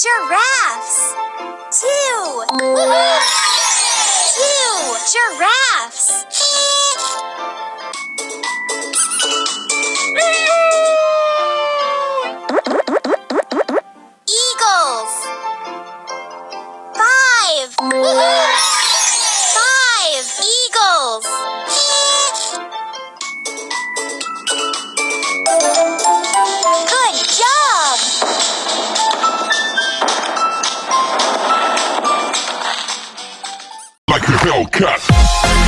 Giraffes. Two. Two giraffes. Like a Hellcat.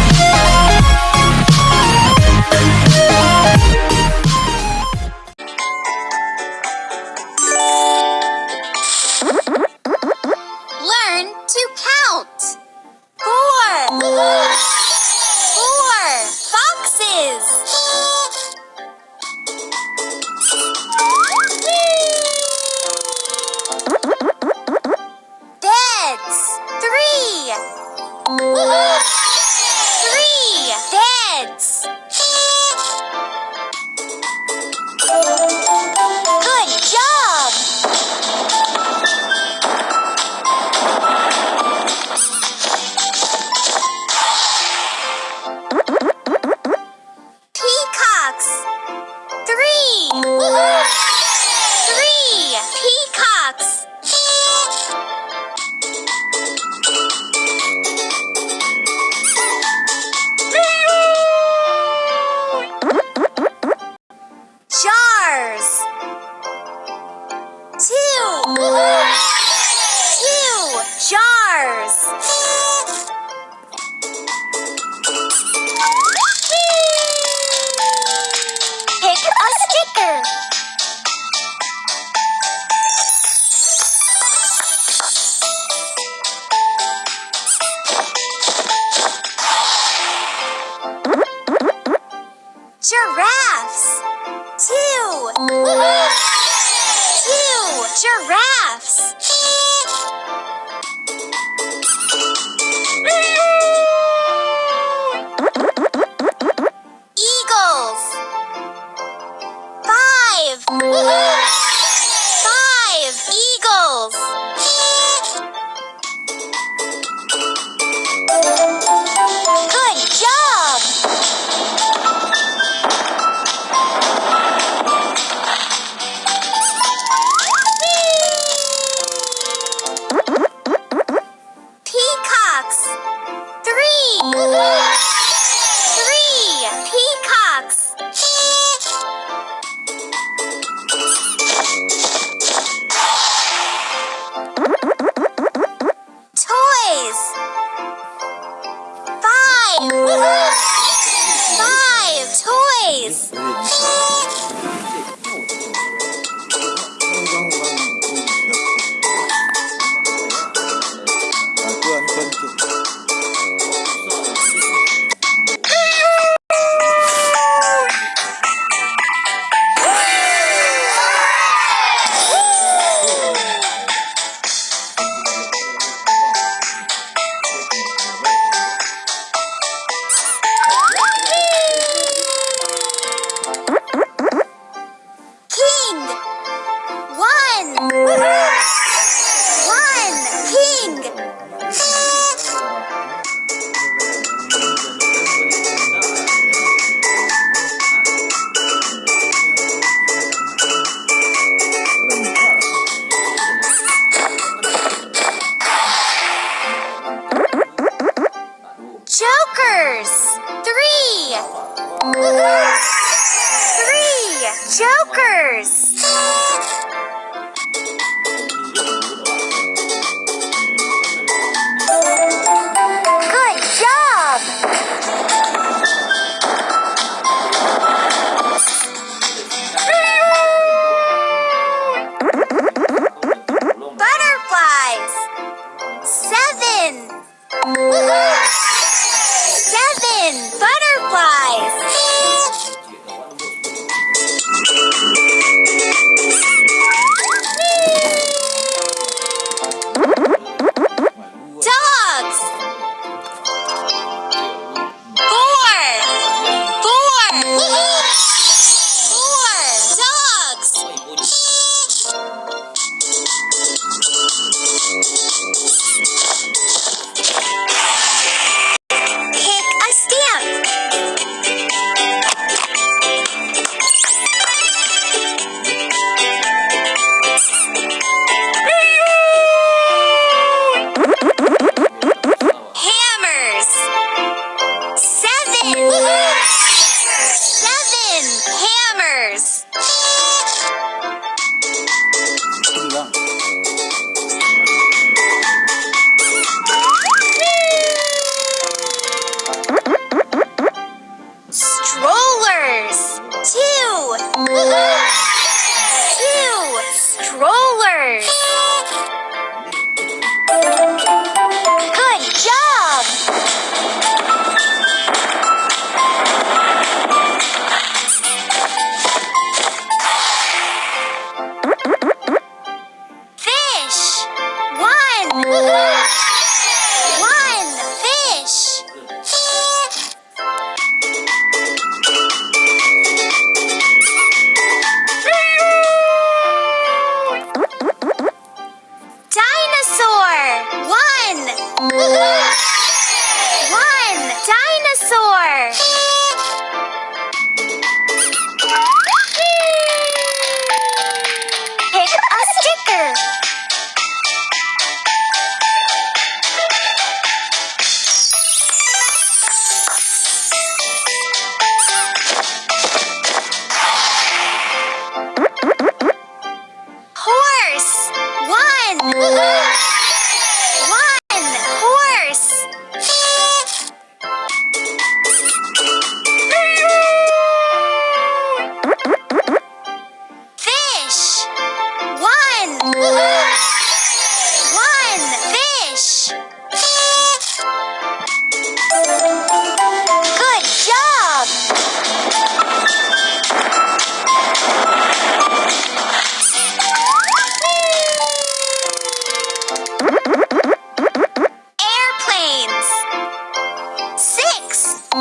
jokers. Three. Three jokers.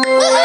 Woo-hoo!